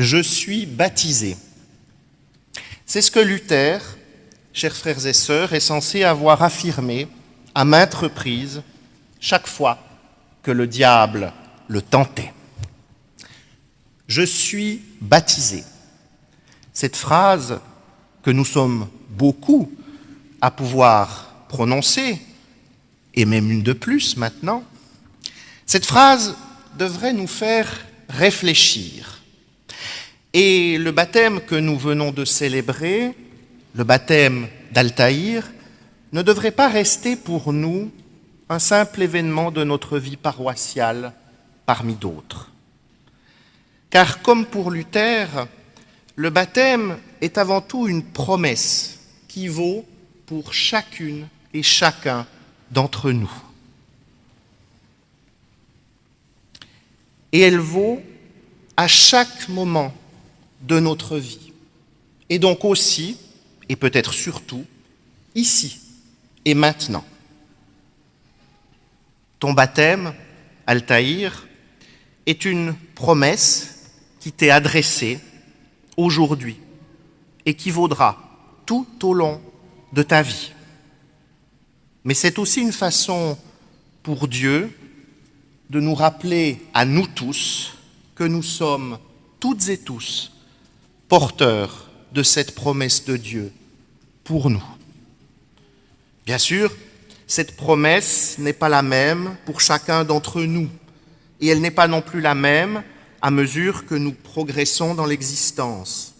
Je suis baptisé. C'est ce que Luther, chers frères et sœurs, est censé avoir affirmé à maintes reprises chaque fois que le diable le tentait. Je suis baptisé. Cette phrase que nous sommes beaucoup à pouvoir prononcer, et même une de plus maintenant, cette phrase devrait nous faire réfléchir. Et le baptême que nous venons de célébrer, le baptême d'Altaïr, ne devrait pas rester pour nous un simple événement de notre vie paroissiale parmi d'autres. Car comme pour Luther, le baptême est avant tout une promesse qui vaut pour chacune et chacun d'entre nous. Et elle vaut à chaque moment de notre vie. Et donc aussi, et peut-être surtout, ici et maintenant. Ton baptême, Altaïr, est une promesse qui t'est adressée aujourd'hui et qui vaudra tout au long de ta vie. Mais c'est aussi une façon pour Dieu de nous rappeler à nous tous que nous sommes toutes et tous porteurs de cette promesse de Dieu pour nous. Bien sûr, cette promesse n'est pas la même pour chacun d'entre nous, et elle n'est pas non plus la même à mesure que nous progressons dans l'existence.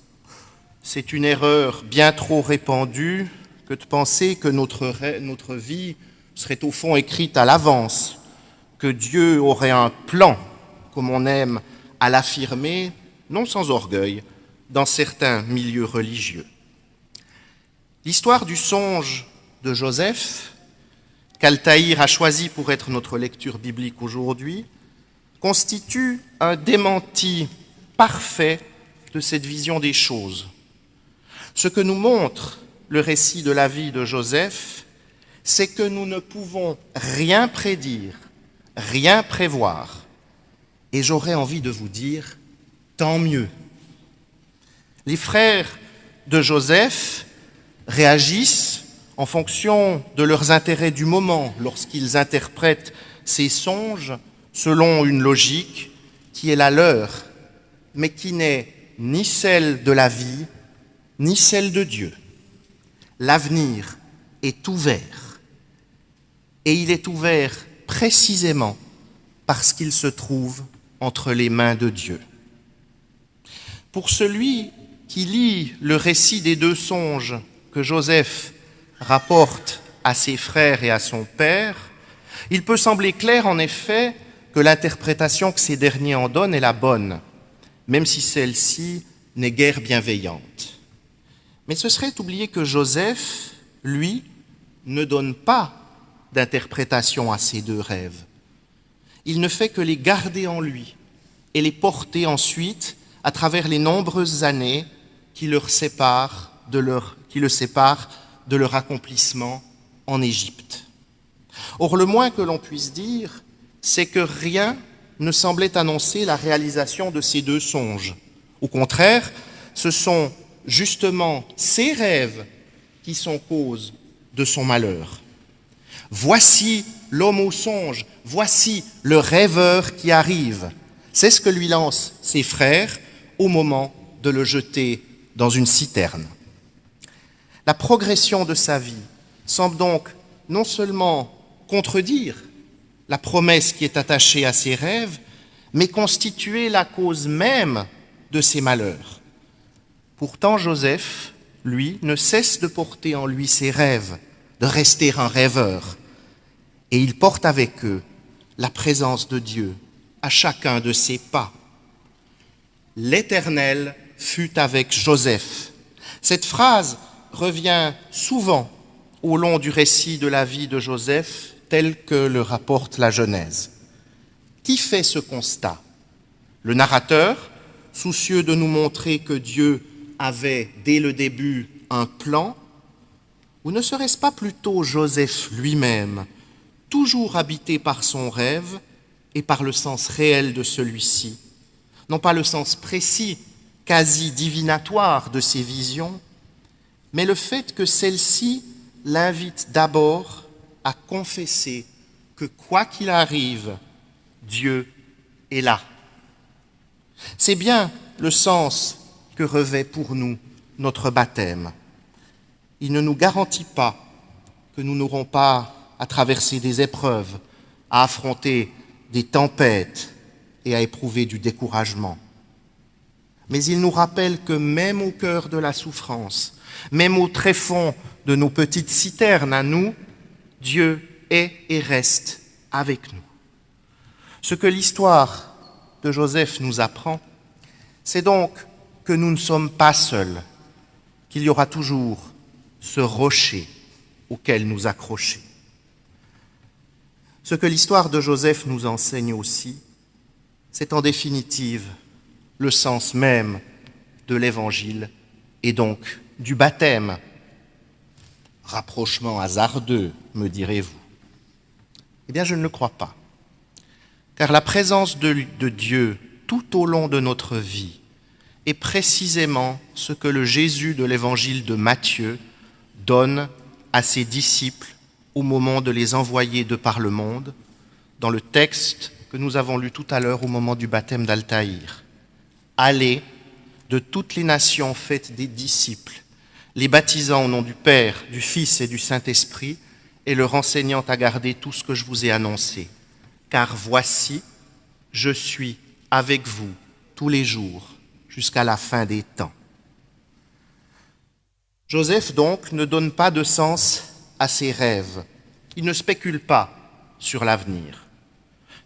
C'est une erreur bien trop répandue que de penser que notre, notre vie serait au fond écrite à l'avance, que Dieu aurait un plan, comme on aime à l'affirmer, non sans orgueil, dans certains milieux religieux. L'histoire du songe de Joseph, qu'Altaïr a choisi pour être notre lecture biblique aujourd'hui, constitue un démenti parfait de cette vision des choses. Ce que nous montre le récit de la vie de Joseph, c'est que nous ne pouvons rien prédire, rien prévoir. Et j'aurais envie de vous dire, tant mieux. Les frères de Joseph réagissent en fonction de leurs intérêts du moment lorsqu'ils interprètent ces songes selon une logique qui est la leur, mais qui n'est ni celle de la vie, ni celle de Dieu. L'avenir est ouvert, et il est ouvert précisément parce qu'il se trouve entre les mains de Dieu. Pour celui qui lit le récit des deux songes que Joseph rapporte à ses frères et à son père, il peut sembler clair en effet que l'interprétation que ces derniers en donnent est la bonne, même si celle-ci n'est guère bienveillante. Mais ce serait oublier que Joseph, lui, ne donne pas d'interprétation à ces deux rêves. Il ne fait que les garder en lui et les porter ensuite à travers les nombreuses années qui, le séparent de leur accomplissement en Égypte. Or, le moins que l'on puisse dire, c'est que rien ne semblait annoncer la réalisation de ces deux songes. Au contraire, ce sont justement ces rêves qui sont cause de son malheur. Voici l'homme au songe, voici le rêveur qui arrive. C'est ce que lui lancent ses frères au moment de le jeter dans une citerne. La progression de sa vie semble donc non seulement contredire la promesse qui est attachée à ses rêves, mais constituer la cause même de ses malheurs. Pourtant, Joseph, lui, ne cesse de porter en lui ses rêves, de rester un rêveur, et il porte avec eux la présence de Dieu à chacun de ses pas. L'Éternel fut avec Joseph. Cette phrase revient souvent au long du récit de la vie de Joseph tel que le rapporte la Genèse. Qui fait ce constat? Le narrateur, soucieux de nous montrer que Dieu avait dès le début un plan, ou ne serait-ce pas plutôt Joseph lui-même, toujours habité par son rêve et par le sens réel de celui-ci? Non pas le sens précis quasi divinatoire de ses visions, mais le fait que celle-ci l'invite d'abord à confesser que quoi qu'il arrive, Dieu est là. C'est bien le sens que revêt pour nous notre baptême. Il ne nous garantit pas que nous n'aurons pas à traverser des épreuves, à affronter des tempêtes et à éprouver du découragement. Mais il nous rappelle que même au cœur de la souffrance, même au tréfonds de nos petites citernes à nous, Dieu est et reste avec nous. Ce que l'histoire de Joseph nous apprend, c'est donc que nous ne sommes pas seuls, qu'il y aura toujours ce rocher auquel nous accrocher. Ce que l'histoire de Joseph nous enseigne aussi, c'est en définitive le sens même de l'Évangile et donc du baptême. Rapprochement hasardeux, me direz-vous. Eh bien, je ne le crois pas. Car la présence de, Dieu tout au long de notre vie est précisément ce que le Jésus de l'évangile de Matthieu donne à ses disciples au moment de les envoyer de par le monde, dans le texte que nous avons lu tout à l'heure au moment du baptême d'Altaïr. Allez de toutes les nations faites des disciples, les baptisant au nom du Père, du Fils et du Saint-Esprit, et leur enseignant à garder tout ce que je vous ai annoncé. Car voici, je suis avec vous tous les jours jusqu'à la fin des temps. Joseph, donc, ne donne pas de sens à ses rêves. Il ne spécule pas sur l'avenir.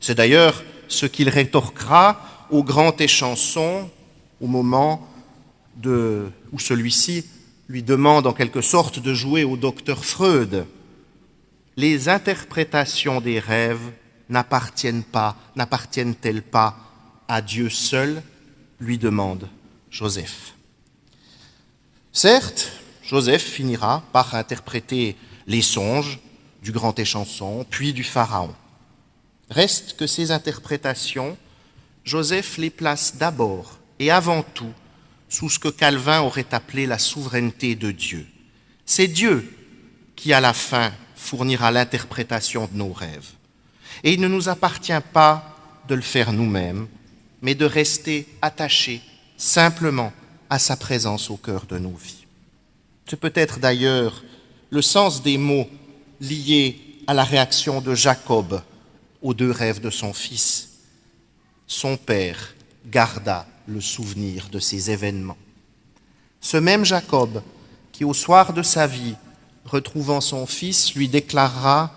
C'est d'ailleurs ce qu'il rétorquera au grand échanson au moment de, où celui-ci lui demande en quelque sorte de jouer au docteur Freud. Les interprétations des rêves n'appartiennent pas, n'appartiennent-elles pas à Dieu seul lui demande Joseph. Certes, Joseph finira par interpréter les songes du grand échanson, puis du Pharaon. Reste que ces interprétations, Joseph les place d'abord et avant tout sous ce que Calvin aurait appelé la souveraineté de Dieu. C'est Dieu qui, à la fin, fournira l'interprétation de nos rêves. Et il ne nous appartient pas de le faire nous-mêmes, mais de rester attachés simplement à sa présence au cœur de nos vies. C'est peut-être d'ailleurs le sens des mots liés à la réaction de Jacob aux deux rêves de son fils. Son père garda le souvenir de ces événements. Ce même Jacob, qui au soir de sa vie, retrouvant son fils, lui déclarera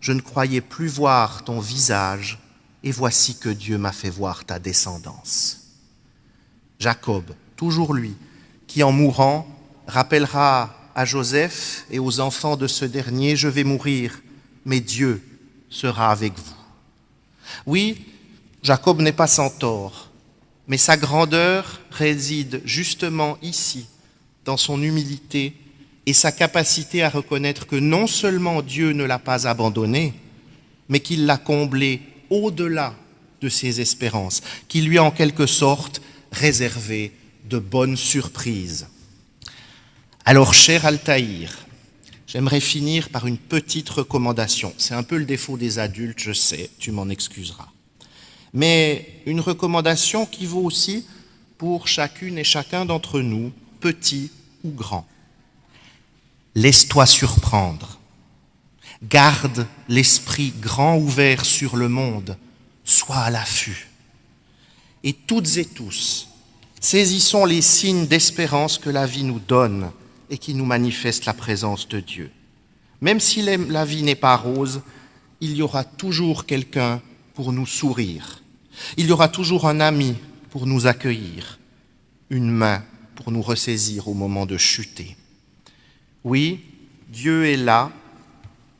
Je ne croyais plus voir ton visage, et voici que Dieu m'a fait voir ta descendance. Jacob, toujours lui, qui en mourant rappellera à Joseph et aux enfants de ce dernier, Je vais mourir, mais Dieu sera avec vous. Oui, Jacob n'est pas sans tort mais sa grandeur réside justement ici, dans son humilité et sa capacité à reconnaître que non seulement Dieu ne l'a pas abandonné, mais qu'il l'a comblé au-delà de ses espérances, qu'il lui a en quelque sorte réservé de bonnes surprises. Alors, cher Altaïr, j'aimerais finir par une petite recommandation. C'est un peu le défaut des adultes, je sais, tu m'en excuseras mais une recommandation qui vaut aussi pour chacune et chacun d'entre nous, petit ou grand. Laisse-toi surprendre. Garde l'esprit grand ouvert sur le monde. Sois à l'affût. Et toutes et tous, saisissons les signes d'espérance que la vie nous donne et qui nous manifestent la présence de Dieu. Même si la vie n'est pas rose, il y aura toujours quelqu'un pour nous sourire. Il y aura toujours un ami pour nous accueillir, une main pour nous ressaisir au moment de chuter. Oui, Dieu est là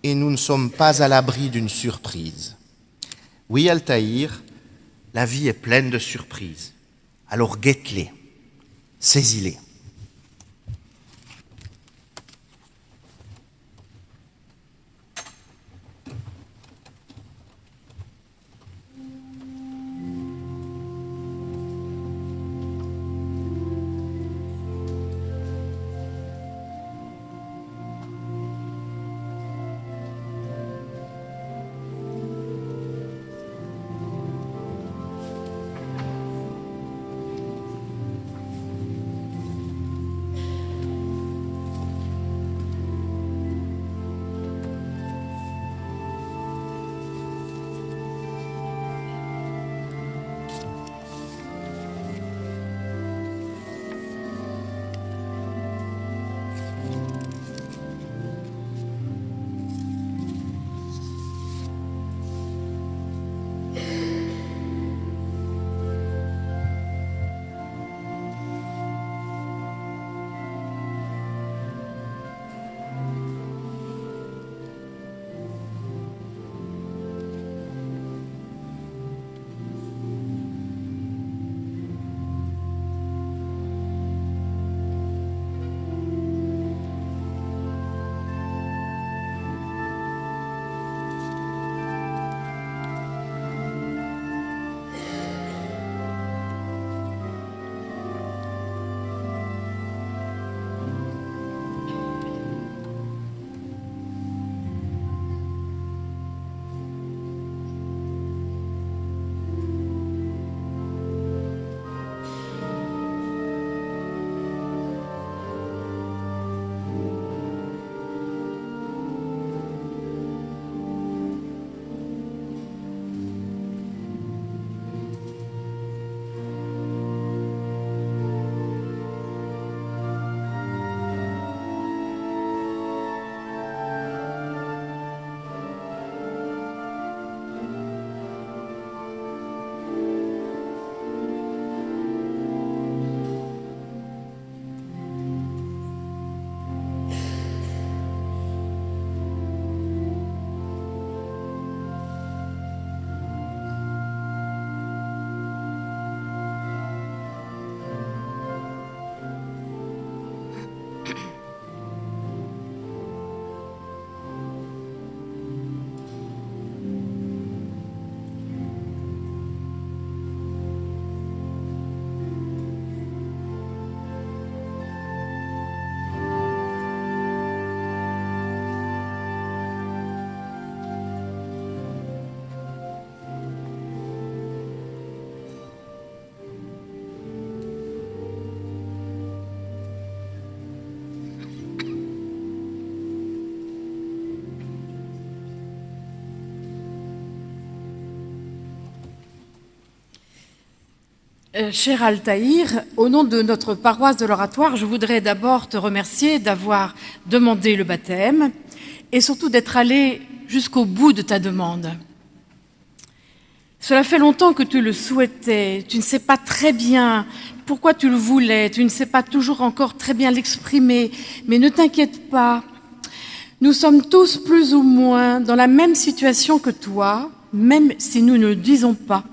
et nous ne sommes pas à l'abri d'une surprise. Oui, Altaïr, la vie est pleine de surprises. Alors guette-les, saisis-les. Euh, cher Altaïr, au nom de notre paroisse de l'oratoire, je voudrais d'abord te remercier d'avoir demandé le baptême et surtout d'être allé jusqu'au bout de ta demande. Cela fait longtemps que tu le souhaitais, tu ne sais pas très bien pourquoi tu le voulais, tu ne sais pas toujours encore très bien l'exprimer, mais ne t'inquiète pas, nous sommes tous plus ou moins dans la même situation que toi, même si nous ne le disons pas.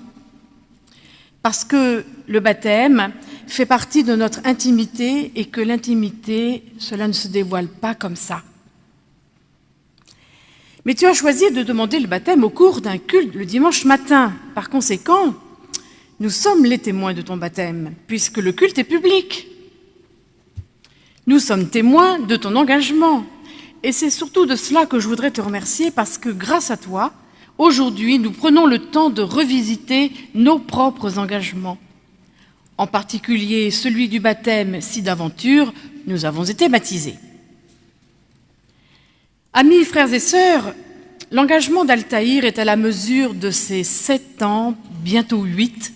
Parce que le baptême fait partie de notre intimité et que l'intimité, cela ne se dévoile pas comme ça. Mais tu as choisi de demander le baptême au cours d'un culte le dimanche matin. Par conséquent, nous sommes les témoins de ton baptême, puisque le culte est public. Nous sommes témoins de ton engagement. Et c'est surtout de cela que je voudrais te remercier, parce que grâce à toi, aujourd'hui, nous prenons le temps de revisiter nos propres engagements en particulier celui du baptême si d'aventure nous avons été baptisés. Amis, frères et sœurs, l'engagement d'Altaïr est à la mesure de ses sept ans, bientôt huit,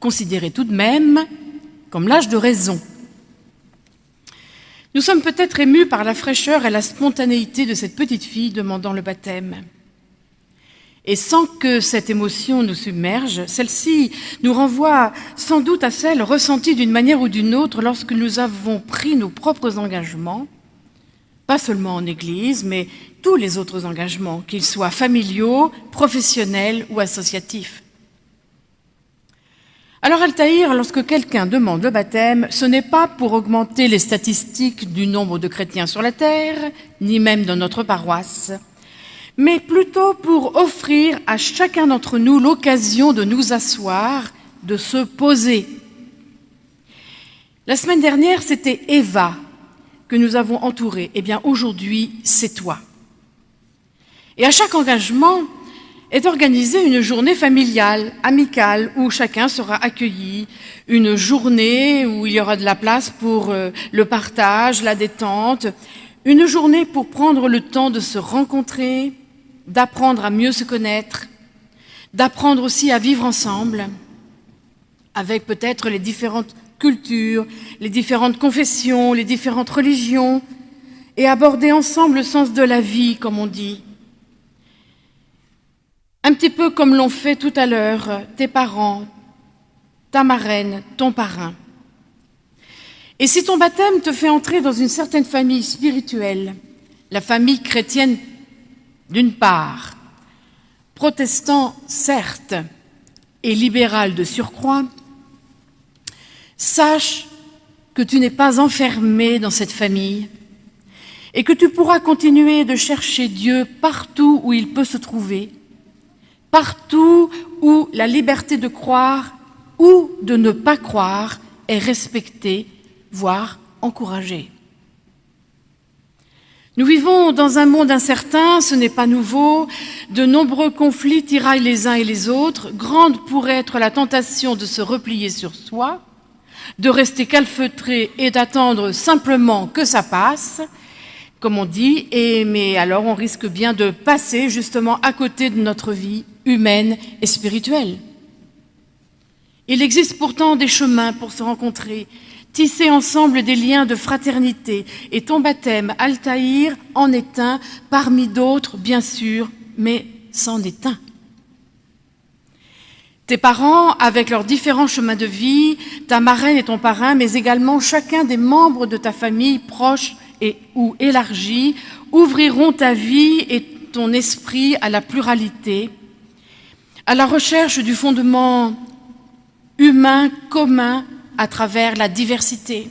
considéré tout de même comme l'âge de raison. Nous sommes peut-être émus par la fraîcheur et la spontanéité de cette petite fille demandant le baptême. Et sans que cette émotion nous submerge, celle-ci nous renvoie sans doute à celle ressentie d'une manière ou d'une autre lorsque nous avons pris nos propres engagements, pas seulement en Église, mais tous les autres engagements, qu'ils soient familiaux, professionnels ou associatifs. Alors Altaïr, lorsque quelqu'un demande le baptême, ce n'est pas pour augmenter les statistiques du nombre de chrétiens sur la terre, ni même dans notre paroisse, mais plutôt pour offrir à chacun d'entre nous l'occasion de nous asseoir, de se poser. La semaine dernière, c'était Eva que nous avons entourée. Eh bien, aujourd'hui, c'est toi. Et à chaque engagement est organisée une journée familiale, amicale, où chacun sera accueilli, une journée où il y aura de la place pour euh, le partage, la détente, une journée pour prendre le temps de se rencontrer, d'apprendre à mieux se connaître, d'apprendre aussi à vivre ensemble, avec peut-être les différentes cultures, les différentes confessions, les différentes religions, et aborder ensemble le sens de la vie, comme on dit. Un petit peu comme l'ont fait tout à l'heure tes parents, ta marraine, ton parrain. Et si ton baptême te fait entrer dans une certaine famille spirituelle, la famille chrétienne d'une part, protestant certes et libéral de surcroît, sache que tu n'es pas enfermé dans cette famille et que tu pourras continuer de chercher Dieu partout où il peut se trouver, partout où la liberté de croire ou de ne pas croire est respectée, voire encouragée. Nous vivons dans un monde incertain, ce n'est pas nouveau, de nombreux conflits tiraillent les uns et les autres, grande pourrait être la tentation de se replier sur soi, de rester calfeutré et d'attendre simplement que ça passe, comme on dit, et, mais alors on risque bien de passer justement à côté de notre vie humaine et spirituelle. Il existe pourtant des chemins pour se rencontrer, tisser ensemble des liens de fraternité. Et ton baptême, Altaïr, en est un, parmi d'autres, bien sûr, mais c'en est un. Tes parents, avec leurs différents chemins de vie, ta marraine et ton parrain, mais également chacun des membres de ta famille proche et ou élargie, ouvriront ta vie et ton esprit à la pluralité, à la recherche du fondement humain commun à travers la diversité.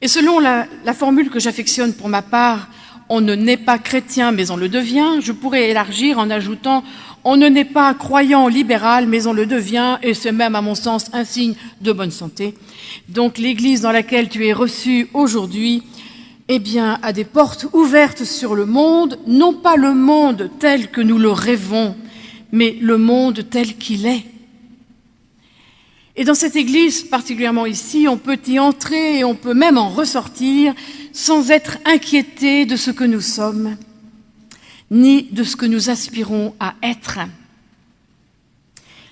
Et selon la, formule que j'affectionne pour ma part, on ne naît pas chrétien mais on le devient, je pourrais élargir en ajoutant on ne naît pas croyant libéral mais on le devient et c'est même à mon sens un signe de bonne santé. Donc l'Église dans laquelle tu es reçu aujourd'hui eh bien, a des portes ouvertes sur le monde, non pas le monde tel que nous le rêvons, mais le monde tel qu'il est. Et dans cette église, particulièrement ici, on peut y entrer et on peut même en ressortir sans être inquiété de ce que nous sommes, ni de ce que nous aspirons à être.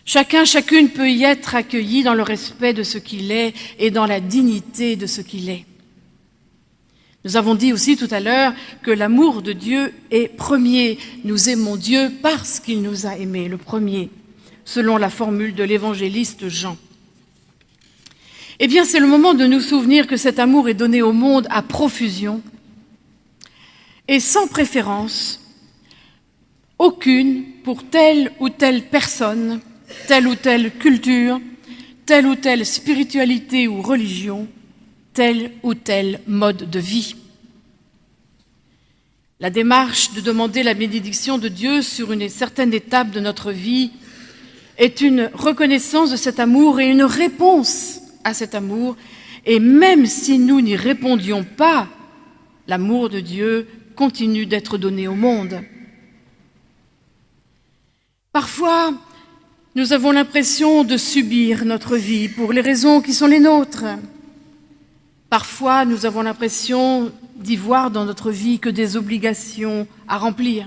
Chacun, chacune peut y être accueilli dans le respect de ce qu'il est et dans la dignité de ce qu'il est. Nous avons dit aussi tout à l'heure que l'amour de Dieu est premier. Nous aimons Dieu parce qu'il nous a aimés, le premier, selon la formule de l'évangéliste Jean. Eh bien, c'est le moment de nous souvenir que cet amour est donné au monde à profusion et sans préférence, aucune pour telle ou telle personne, telle ou telle culture, telle ou telle spiritualité ou religion, tel ou tel mode de vie. La démarche de demander la bénédiction de Dieu sur une certaine étape de notre vie est une reconnaissance de cet amour et une réponse à cet amour. Et même si nous n'y répondions pas, l'amour de Dieu continue d'être donné au monde. Parfois, nous avons l'impression de subir notre vie pour les raisons qui sont les nôtres. Parfois, nous avons l'impression d'y voir dans notre vie que des obligations à remplir.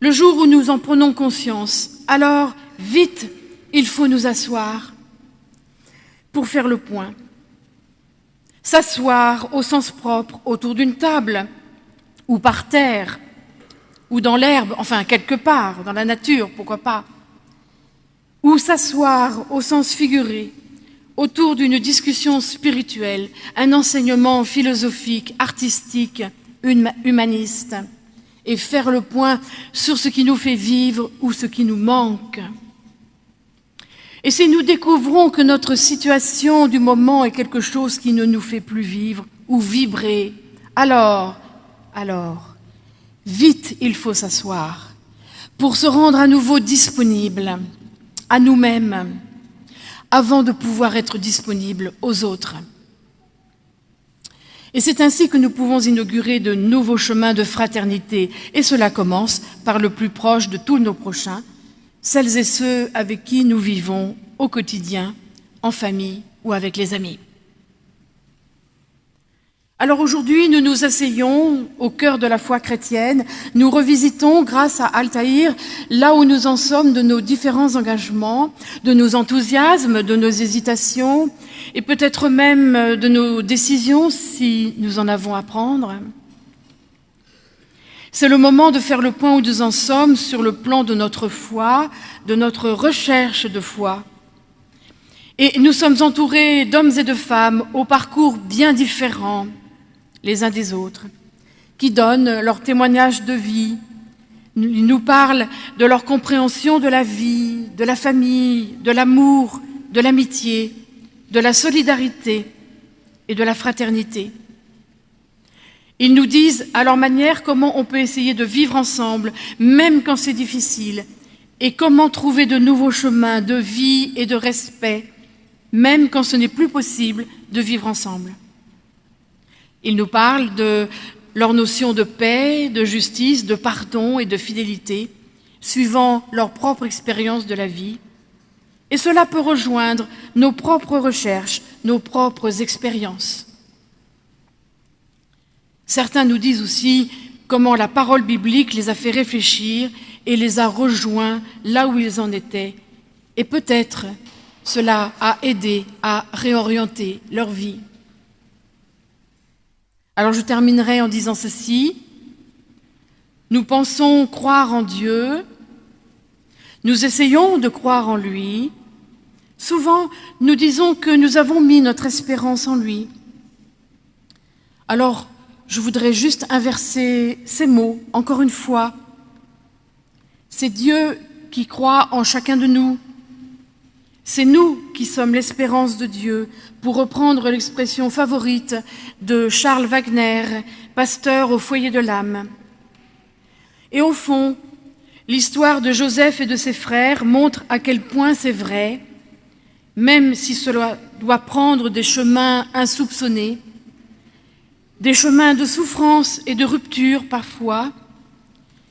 Le jour où nous en prenons conscience, alors, vite, il faut nous asseoir pour faire le point. S'asseoir au sens propre autour d'une table ou par terre ou dans l'herbe, enfin quelque part, dans la nature, pourquoi pas. Ou s'asseoir au sens figuré autour d'une discussion spirituelle, un enseignement philosophique, artistique, humaniste, et faire le point sur ce qui nous fait vivre ou ce qui nous manque. Et si nous découvrons que notre situation du moment est quelque chose qui ne nous fait plus vivre ou vibrer, alors, alors, vite il faut s'asseoir pour se rendre à nouveau disponible à nous-mêmes avant de pouvoir être disponible aux autres. Et c'est ainsi que nous pouvons inaugurer de nouveaux chemins de fraternité, et cela commence par le plus proche de tous nos prochains, celles et ceux avec qui nous vivons au quotidien, en famille ou avec les amis. Alors aujourd'hui, nous nous asseyons au cœur de la foi chrétienne, nous revisitons grâce à Altaïr là où nous en sommes de nos différents engagements, de nos enthousiasmes, de nos hésitations et peut-être même de nos décisions si nous en avons à prendre. C'est le moment de faire le point où nous en sommes sur le plan de notre foi, de notre recherche de foi. Et nous sommes entourés d'hommes et de femmes au parcours bien différents les uns des autres, qui donnent leur témoignage de vie. Ils nous parlent de leur compréhension de la vie, de la famille, de l'amour, de l'amitié, de la solidarité et de la fraternité. Ils nous disent à leur manière comment on peut essayer de vivre ensemble, même quand c'est difficile, et comment trouver de nouveaux chemins de vie et de respect, même quand ce n'est plus possible de vivre ensemble. Ils nous parlent de leur notion de paix, de justice, de pardon et de fidélité, suivant leur propre expérience de la vie. Et cela peut rejoindre nos propres recherches, nos propres expériences. Certains nous disent aussi comment la parole biblique les a fait réfléchir et les a rejoints là où ils en étaient. Et peut-être cela a aidé à réorienter leur vie. Alors je terminerai en disant ceci. Nous pensons croire en Dieu, nous essayons de croire en lui. Souvent, nous disons que nous avons mis notre espérance en lui. Alors, je voudrais juste inverser ces mots, encore une fois. C'est Dieu qui croit en chacun de nous. C'est nous qui sommes l'espérance de Dieu, pour reprendre l'expression favorite de Charles Wagner, pasteur au foyer de l'âme. Et au fond, l'histoire de Joseph et de ses frères montre à quel point c'est vrai, même si cela doit prendre des chemins insoupçonnés, des chemins de souffrance et de rupture parfois,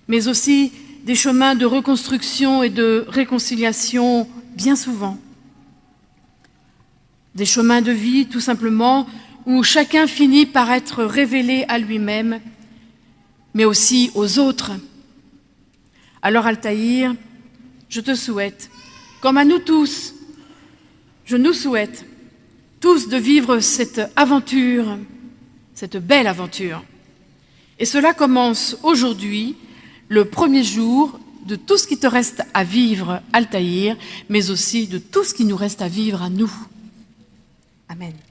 mais aussi des chemins de reconstruction et de réconciliation bien souvent des chemins de vie tout simplement où chacun finit par être révélé à lui-même, mais aussi aux autres. Alors Altaïr, je te souhaite, comme à nous tous, je nous souhaite tous de vivre cette aventure, cette belle aventure. Et cela commence aujourd'hui, le premier jour de tout ce qui te reste à vivre, Altaïr, mais aussi de tout ce qui nous reste à vivre à nous. Amen.